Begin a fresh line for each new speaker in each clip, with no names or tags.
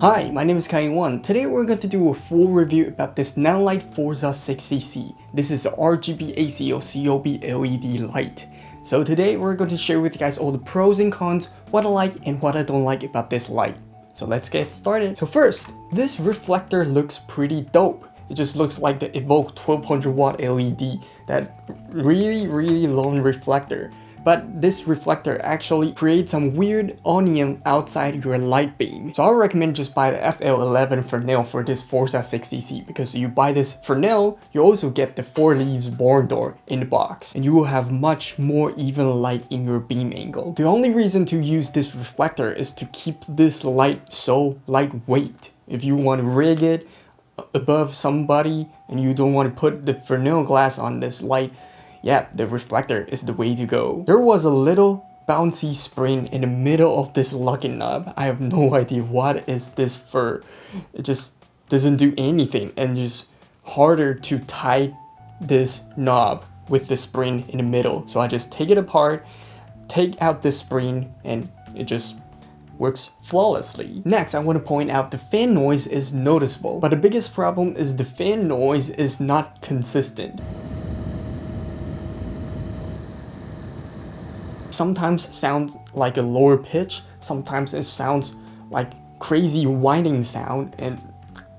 Hi, my name is Kaiwan. Today we're going to do a full review about this Nanlite Forza 60C. This is RGB ACO COB LED light. So today we're going to share with you guys all the pros and cons, what I like and what I don't like about this light. So let's get started. So first, this reflector looks pretty dope. It just looks like the Evoke 1200 watt LED, that really really long reflector but this reflector actually creates some weird onion outside your light beam. So I recommend just buy the FL11 Fresnel for this Forza 60C because you buy this Fresnel, you also get the 4 leaves barn door in the box and you will have much more even light in your beam angle. The only reason to use this reflector is to keep this light so lightweight. If you want to rig it above somebody and you don't want to put the Fresnel glass on this light, yeah, the reflector is the way to go. There was a little bouncy spring in the middle of this locking knob. I have no idea what is this for. It just doesn't do anything and just harder to tie this knob with the spring in the middle. So I just take it apart, take out the spring and it just works flawlessly. Next, I want to point out the fan noise is noticeable, but the biggest problem is the fan noise is not consistent. Sometimes sounds like a lower pitch, sometimes it sounds like crazy whining sound and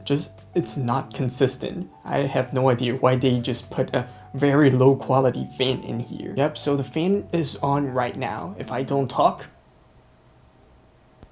just it's not consistent. I have no idea why they just put a very low quality fan in here. Yep, so the fan is on right now. If I don't talk,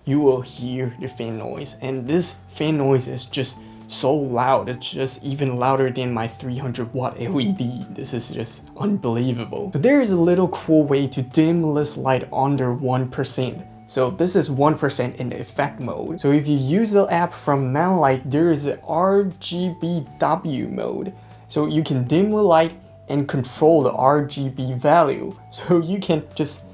you will hear the fan noise. And this fan noise is just so loud. It's just even louder than my 300 watt LED. This is just unbelievable. So there is a little cool way to dim this light under 1%. So this is 1% in the effect mode. So if you use the app from Nanlite, there is a RGBW mode. So you can dim the light and control the RGB value. So you can just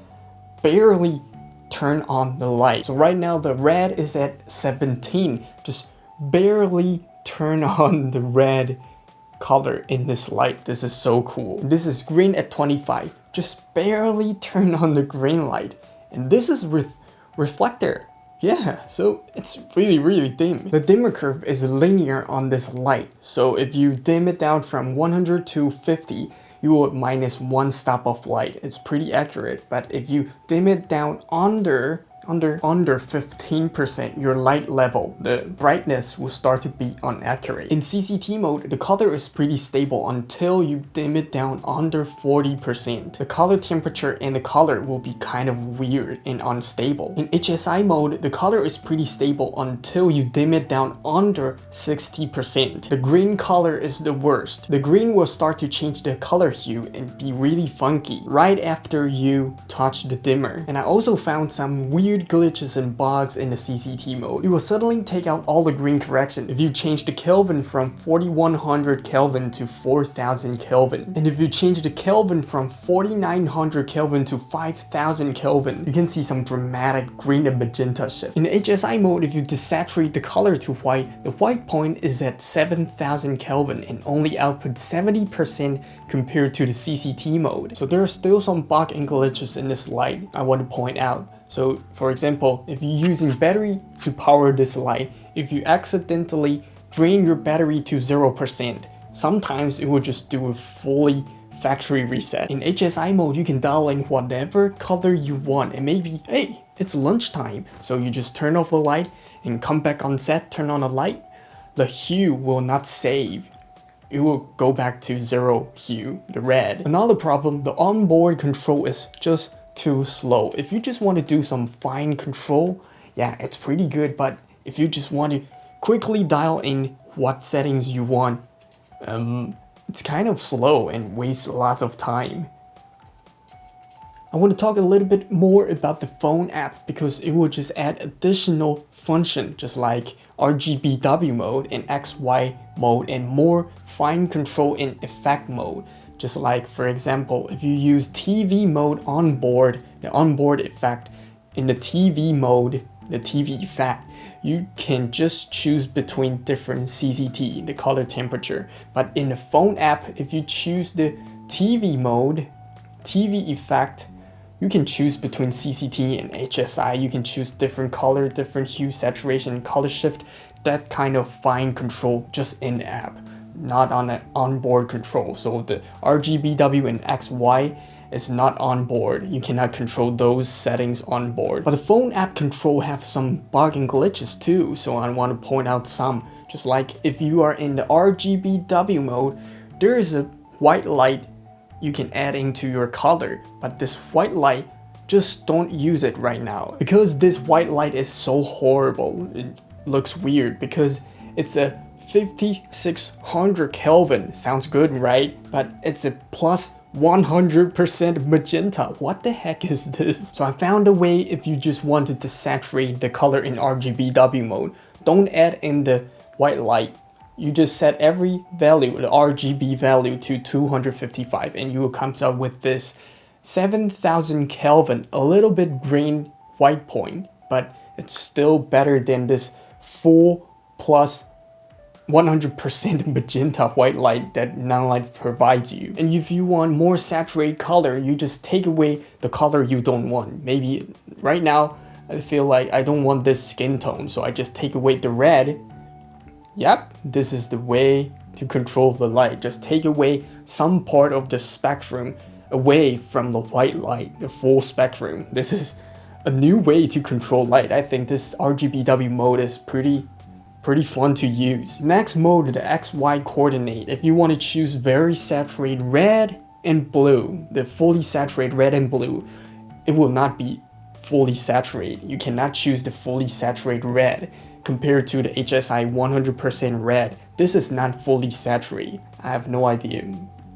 barely turn on the light. So right now the red is at 17. Just barely turn on the red color in this light. This is so cool. This is green at 25. Just barely turn on the green light. And this is with reflector. Yeah, so it's really, really dim. The dimmer curve is linear on this light. So if you dim it down from 100 to 50, you will minus one stop of light. It's pretty accurate, but if you dim it down under under under 15% your light level, the brightness will start to be inaccurate. In CCT mode, the color is pretty stable until you dim it down under 40%. The color temperature and the color will be kind of weird and unstable. In HSI mode, the color is pretty stable until you dim it down under 60%. The green color is the worst. The green will start to change the color hue and be really funky right after you touch the dimmer. And I also found some weird glitches and bugs in the CCT mode. It will suddenly take out all the green correction if you change the Kelvin from 4100 Kelvin to 4000 Kelvin. And if you change the Kelvin from 4900 Kelvin to 5000 Kelvin, you can see some dramatic green and magenta shift. In HSI mode, if you desaturate the color to white, the white point is at 7000 Kelvin and only output 70% compared to the CCT mode. So there are still some bug and glitches in this light I want to point out. So for example, if you're using battery to power this light, if you accidentally drain your battery to 0%, sometimes it will just do a fully factory reset. In HSI mode, you can dial in whatever color you want and maybe, hey, it's lunchtime. So you just turn off the light and come back on set, turn on the light. The hue will not save. It will go back to zero hue, the red. Another problem, the onboard control is just too slow. If you just want to do some fine control, yeah, it's pretty good. But if you just want to quickly dial in what settings you want, um, it's kind of slow and wastes lots of time. I want to talk a little bit more about the phone app because it will just add additional function just like RGBW mode and XY mode and more fine control in effect mode. Just like, for example, if you use TV mode on board, the onboard effect, in the TV mode, the TV effect, you can just choose between different CCT, the color temperature. But in the phone app, if you choose the TV mode, TV effect, you can choose between CCT and HSI. You can choose different color, different hue, saturation, color shift, that kind of fine control just in the app, not on an onboard control. So the RGBW and XY is not on board. You cannot control those settings on board. But the phone app control have some bug and glitches too, so I want to point out some. Just like if you are in the RGBW mode, there is a white light you can add into your color, but this white light just don't use it right now. Because this white light is so horrible, it looks weird because it's a 5600 Kelvin. Sounds good, right? But it's a plus 100% magenta. What the heck is this? So I found a way if you just wanted to saturate the color in RGBW mode. Don't add in the white light. You just set every value, the RGB value to 255 and you will come out with this 7000 Kelvin, a little bit green white point, but it's still better than this full plus 100% magenta white light that Nanlite provides you. And if you want more saturated color, you just take away the color you don't want. Maybe right now, I feel like I don't want this skin tone, so I just take away the red. Yep, this is the way to control the light. Just take away some part of the spectrum away from the white light, the full spectrum. This is a new way to control light. I think this RGBW mode is pretty pretty fun to use. Next mode, the XY coordinate. If you want to choose very saturated red and blue, the fully saturated red and blue, it will not be fully saturated. You cannot choose the fully saturated red compared to the HSI 100% red. This is not fully saturated. I have no idea.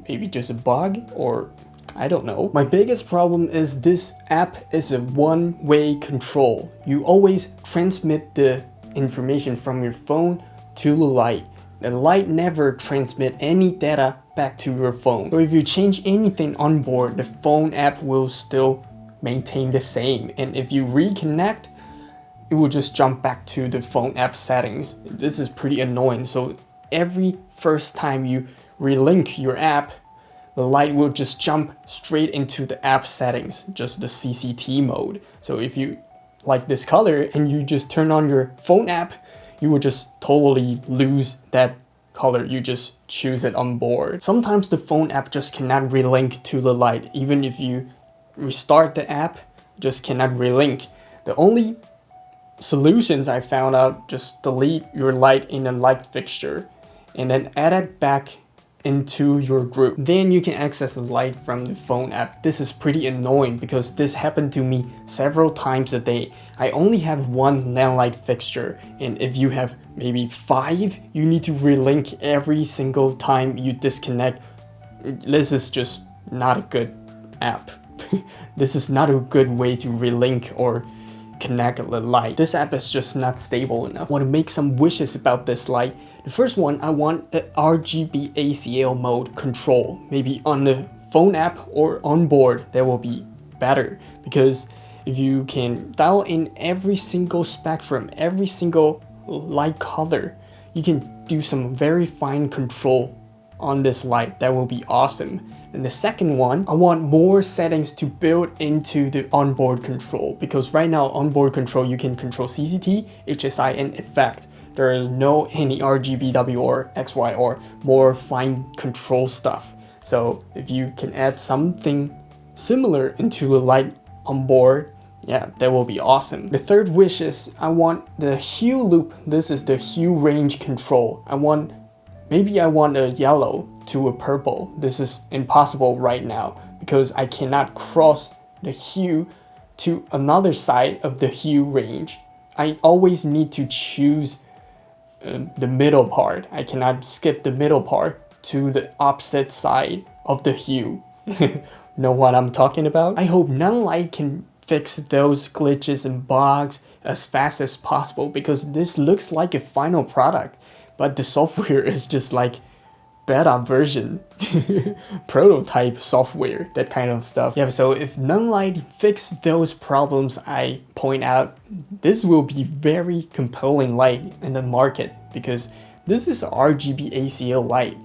Maybe just a bug or I don't know. My biggest problem is this app is a one-way control. You always transmit the information from your phone to the light. The light never transmit any data back to your phone. So if you change anything on board, the phone app will still maintain the same. And if you reconnect, it will just jump back to the phone app settings. This is pretty annoying. So every first time you relink your app, the light will just jump straight into the app settings, just the CCT mode. So if you like this color and you just turn on your phone app, you will just totally lose that color. You just choose it on board. Sometimes the phone app just cannot relink to the light. Even if you restart the app, just cannot relink. The only solutions I found out, just delete your light in a light fixture and then add it back into your group. Then you can access the light from the phone app. This is pretty annoying because this happened to me several times a day. I only have one light fixture and if you have maybe five, you need to relink every single time you disconnect. This is just not a good app. this is not a good way to relink or connect the light. This app is just not stable enough. I want to make some wishes about this light. The first one, I want a RGB ACL mode control. Maybe on the phone app or on board, that will be better. Because if you can dial in every single spectrum, every single light color, you can do some very fine control on this light. That will be awesome. And the second one, I want more settings to build into the onboard control because right now onboard control you can control CCT, HSI and effect. There is no any RGBW or XY or more fine control stuff. So if you can add something similar into the light on board, yeah, that will be awesome. The third wish is I want the hue loop. This is the hue range control. I want, maybe I want a yellow to a purple. This is impossible right now because I cannot cross the hue to another side of the hue range. I always need to choose uh, the middle part. I cannot skip the middle part to the opposite side of the hue. know what I'm talking about? I hope Nanlite can fix those glitches and bugs as fast as possible because this looks like a final product but the software is just like beta version, prototype software, that kind of stuff. Yeah, so if Nanlite fix those problems I point out, this will be very compelling light in the market because this is RGB ACL light.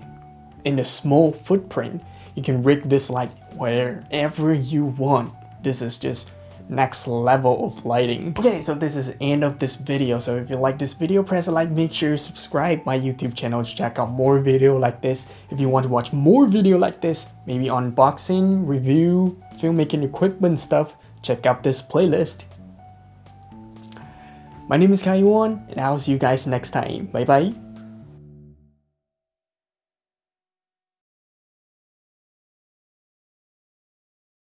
In a small footprint, you can rig this light wherever you want. this is just next level of lighting. Okay, so this is end of this video. So if you like this video, press a like, make sure you subscribe my YouTube channel to check out more video like this. If you want to watch more video like this, maybe unboxing, review, filmmaking equipment stuff, check out this playlist. My name is Kaiwan, and I'll see you guys next time. Bye bye.